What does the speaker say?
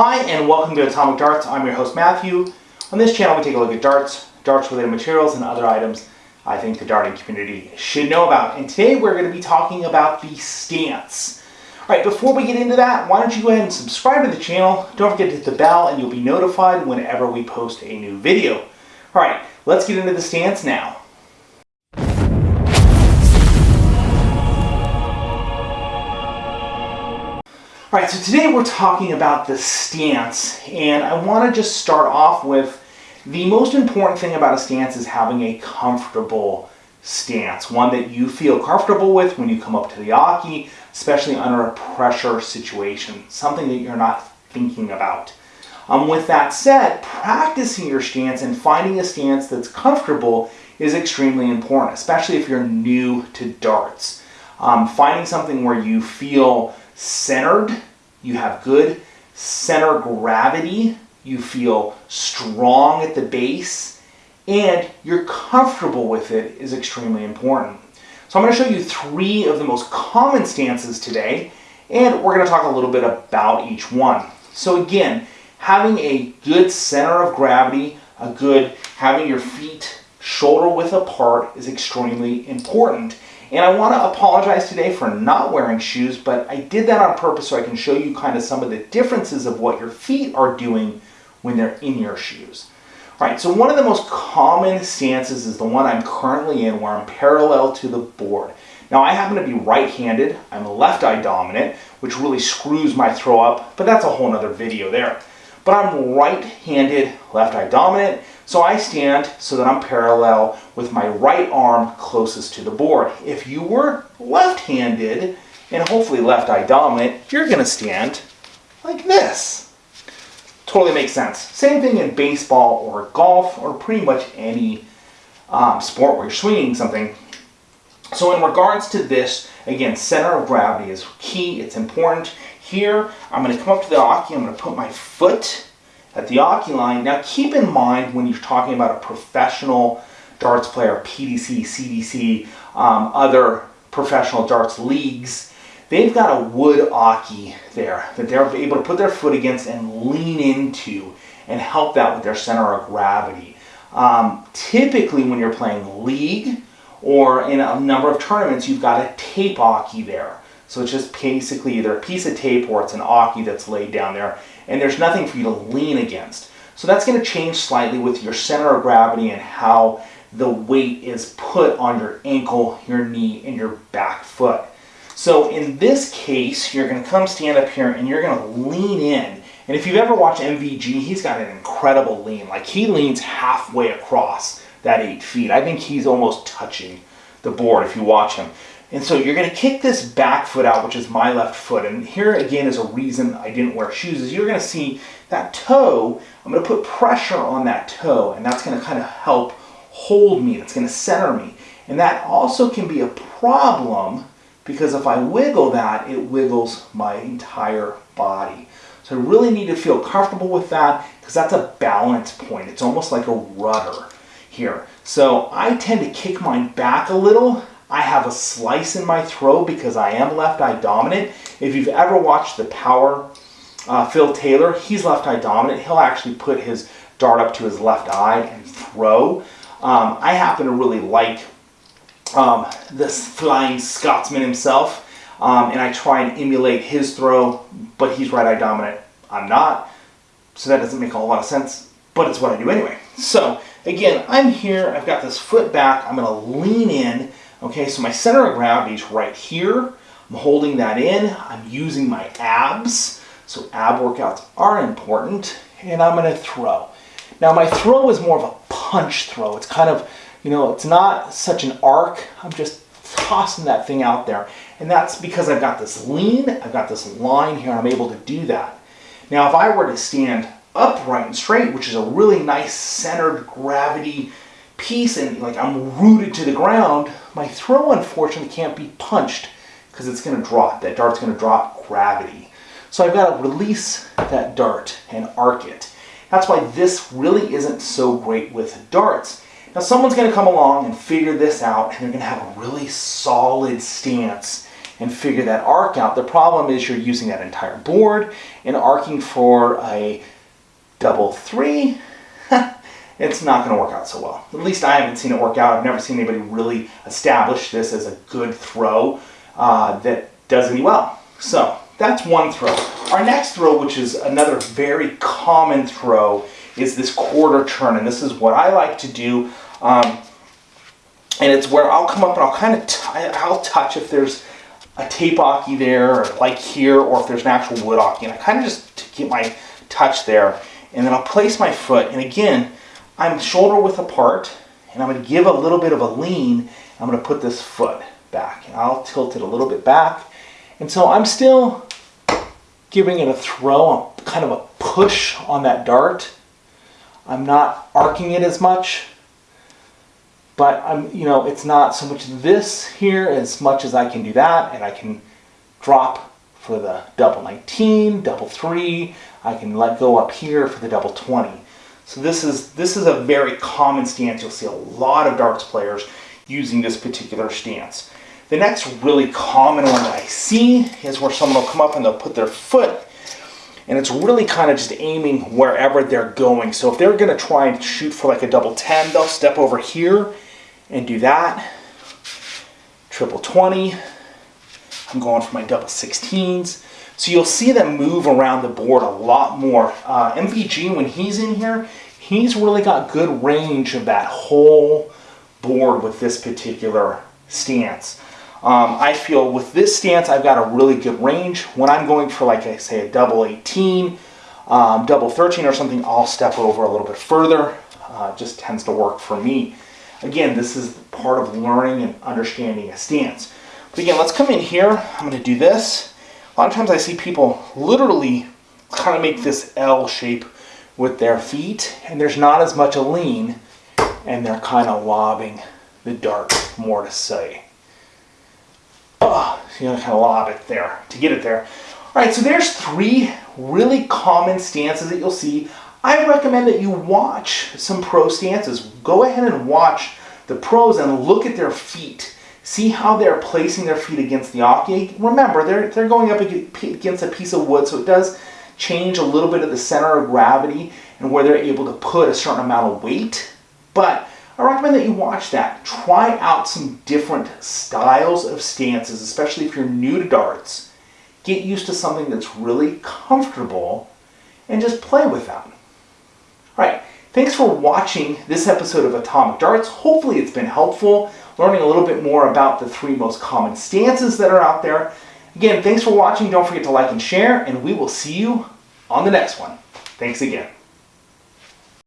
Hi and welcome to Atomic Darts. I'm your host Matthew. On this channel we take a look at darts, darts related materials and other items I think the darting community should know about. And today we're going to be talking about the stance. Alright, before we get into that, why don't you go ahead and subscribe to the channel. Don't forget to hit the bell and you'll be notified whenever we post a new video. Alright, let's get into the stance now. All right, so today we're talking about the stance, and I want to just start off with the most important thing about a stance is having a comfortable stance, one that you feel comfortable with when you come up to the oche, especially under a pressure situation, something that you're not thinking about. Um, with that said, practicing your stance and finding a stance that's comfortable is extremely important, especially if you're new to darts. Um, finding something where you feel centered, you have good center gravity, you feel strong at the base, and you're comfortable with it is extremely important. So I'm going to show you three of the most common stances today, and we're going to talk a little bit about each one. So again, having a good center of gravity, a good having your feet shoulder width apart is extremely important. And I want to apologize today for not wearing shoes, but I did that on purpose so I can show you kind of some of the differences of what your feet are doing when they're in your shoes. All right, so one of the most common stances is the one I'm currently in where I'm parallel to the board. Now I happen to be right-handed, I'm left eye dominant, which really screws my throw up, but that's a whole nother video there. But I'm right-handed, left eye dominant, so I stand so that I'm parallel with my right arm closest to the board. If you were left-handed and hopefully left eye dominant, you're gonna stand like this. Totally makes sense. Same thing in baseball or golf or pretty much any um, sport where you're swinging something. So in regards to this, again, center of gravity is key. It's important. Here, I'm going to come up to the oche. I'm going to put my foot at the oche line. Now keep in mind when you're talking about a professional darts player, PDC, CDC, um, other professional darts leagues, they've got a wood oche there that they're able to put their foot against and lean into and help that with their center of gravity. Um, typically when you're playing league or in a number of tournaments, you've got a tape oche there. So it's just basically either a piece of tape or it's an oche that's laid down there and there's nothing for you to lean against. So that's going to change slightly with your center of gravity and how the weight is put on your ankle, your knee, and your back foot. So in this case, you're going to come stand up here and you're going to lean in. And if you've ever watched MVG, he's got an incredible lean. Like he leans halfway across that eight feet. I think he's almost touching the board if you watch him. And so you're going to kick this back foot out, which is my left foot. And here again is a reason I didn't wear shoes, is you're going to see that toe, I'm to put pressure on that toe, and that's going to kind of help hold me. Going to center me. And that also can be a problem because if I wiggle that, it wiggles my entire body. So I really need to feel comfortable with that because that's a balance point. It's almost like a rudder here. So I tend to kick mine back a little I have a slice in my throw because I am left eye dominant. If you've ever watched the Power uh, Phil Taylor, he's left eye dominant. He'll actually put his dart up to his left eye and throw. Um, I happen to really like um, this flying Scotsman himself, um, and I try and emulate his throw, but he's right eye dominant. I'm not, so that doesn't make a whole lot of sense, but it's what I do anyway. So again, I'm here, I've got this foot back, I'm gonna lean in, Okay, so my center of gravity is right here. I'm holding that in. I'm using my abs. So ab workouts are important. And I'm going to throw. Now my throw is more of a punch throw. It's kind of, you know, it's not such an arc. I'm just tossing that thing out there. And that's because I've got this lean, I've got this line here, I'm able to do that. Now if I were to stand upright and straight, which is a really nice centered gravity piece and like I'm rooted to the ground, my throw unfortunately can't be punched because it's going to drop. That dart's going to drop gravity. So I've got to release that dart and arc it. That's why this really isn't so great with darts. Now someone's going to come along and figure this out and they're going to have a really solid stance and figure that arc out. The problem is you're using that entire board and arcing for a double three, it's not going to work out so well. At least I haven't seen it work out. I've never seen anybody really establish this as a good throw uh, that does any well. So that's one throw. Our next throw, which is another very common throw, is this quarter turn. And this is what I like to do. Um, and it's where I'll come up and I'll kind of, I'll touch if there's a tape oche there, like here, or if there's an actual wood oche. And I kind of just get my touch there. And then I'll place my foot. And again, I'm shoulder width apart. And I'm going to give a little bit of a lean. I'm going to put this foot back. And I'll tilt it a little bit back. And so I'm still giving it a throw, kind of a push on that dart. I'm not arcing it as much, but I'm, you know, it's not so much this here as much as I can do that, and I can drop for the double 19, double three, I can let go up here for the double 20. So this is, this is a very common stance. You'll see a lot of darts players using this particular stance. The next really common one that I see is where someone will come up and they'll put their foot and it's really kind of just aiming wherever they're going. So if they're going to try and shoot for like a double 10, they'll step over here and do that. Triple 20. I'm going for my double 16s. So you'll see them move around the board a lot more. Uh, MVG, when he's in here, he's really got good range of that whole board with this particular stance. Um, I feel with this stance, I've got a really good range. When I'm going for, like I say, a double 18, um, double 13 or something, I'll step over a little bit further. Uh, just tends to work for me. Again, this is part of learning and understanding a stance. But again, let's come in here. I'm going to do this. A lot of times I see people literally kind of make this L shape with their feet, and there's not as much a lean, and they're kind of lobbing the dart more to say oh, you know, kind of lob it there to get it there. All right, so there's three really common stances that you'll see. I recommend that you watch some pro stances. Go ahead and watch the pros and look at their feet. See how they're placing their feet against the oche. Remember, they're, they're going up against a piece of wood, so it does change a little bit of the center of gravity and where they're able to put a certain amount of weight. But I recommend that you watch that. Try out some different styles of stances, especially if you're new to darts. Get used to something that's really comfortable and just play with that. All right, thanks for watching this episode of Atomic Darts. Hopefully it's been helpful, learning a little bit more about the three most common stances that are out there. Again, thanks for watching. Don't forget to like and share, and we will see you on the next one. Thanks again.